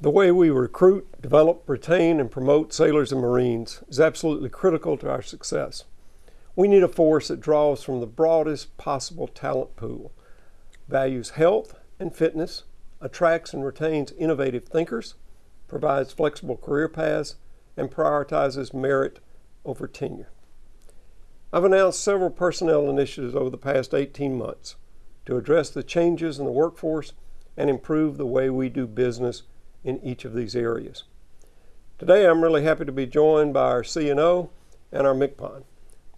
The way we recruit, develop, retain, and promote sailors and Marines is absolutely critical to our success. We need a force that draws from the broadest possible talent pool, values health and fitness, attracts and retains innovative thinkers, provides flexible career paths, and prioritizes merit over tenure. I've announced several personnel initiatives over the past 18 months to address the changes in the workforce and improve the way we do business in each of these areas. Today I'm really happy to be joined by our CNO and our MCPON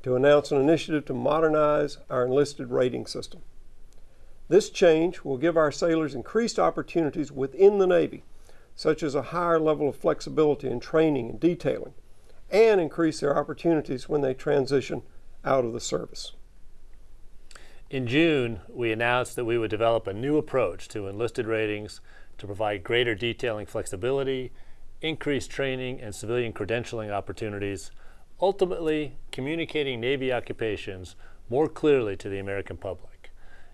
to announce an initiative to modernize our enlisted rating system. This change will give our sailors increased opportunities within the Navy, such as a higher level of flexibility in training and detailing, and increase their opportunities when they transition out of the service. In June, we announced that we would develop a new approach to enlisted ratings to provide greater detailing flexibility, increased training and civilian credentialing opportunities, ultimately communicating Navy occupations more clearly to the American public.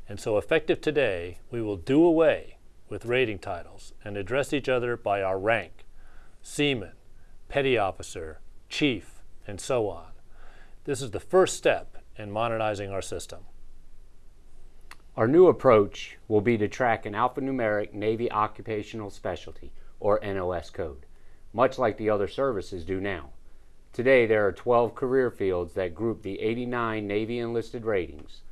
And so effective today, we will do away with rating titles and address each other by our rank, seaman, petty officer, chief, and so on. This is the first step in modernizing our system. Our new approach will be to track an alphanumeric Navy Occupational Specialty, or NOS code, much like the other services do now. Today there are 12 career fields that group the 89 Navy enlisted ratings.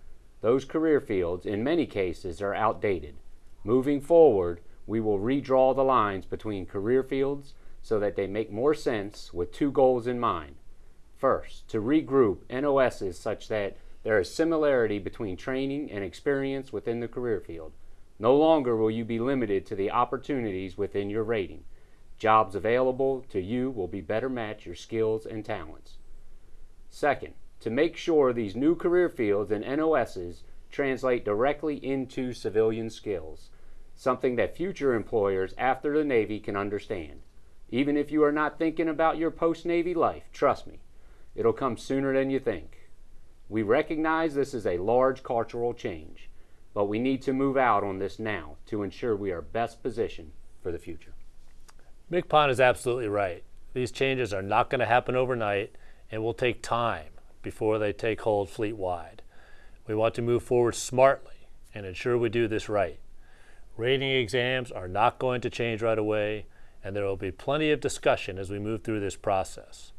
Those career fields, in many cases, are outdated. Moving forward, we will redraw the lines between career fields so that they make more sense with two goals in mind. First, to regroup NOSs such that there is similarity between training and experience within the career field. No longer will you be limited to the opportunities within your rating. Jobs available to you will be better match your skills and talents. Second, to make sure these new career fields and NOSs translate directly into civilian skills, something that future employers after the Navy can understand. Even if you are not thinking about your post-Navy life, trust me, it'll come sooner than you think. We recognize this is a large cultural change, but we need to move out on this now to ensure we are best positioned for the future. MCPON is absolutely right. These changes are not going to happen overnight and will take time before they take hold fleet-wide. We want to move forward smartly and ensure we do this right. Rating exams are not going to change right away, and there will be plenty of discussion as we move through this process.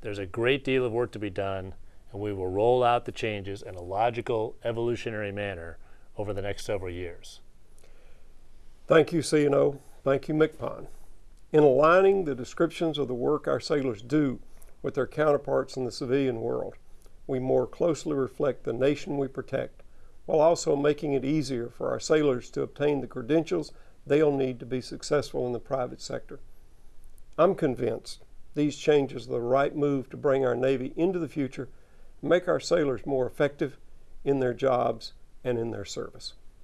There's a great deal of work to be done, and we will roll out the changes in a logical, evolutionary manner over the next several years. Thank you, CNO. Thank you, MCPON. In aligning the descriptions of the work our sailors do with their counterparts in the civilian world, we more closely reflect the nation we protect, while also making it easier for our sailors to obtain the credentials they'll need to be successful in the private sector. I'm convinced these changes are the right move to bring our Navy into the future make our sailors more effective in their jobs and in their service.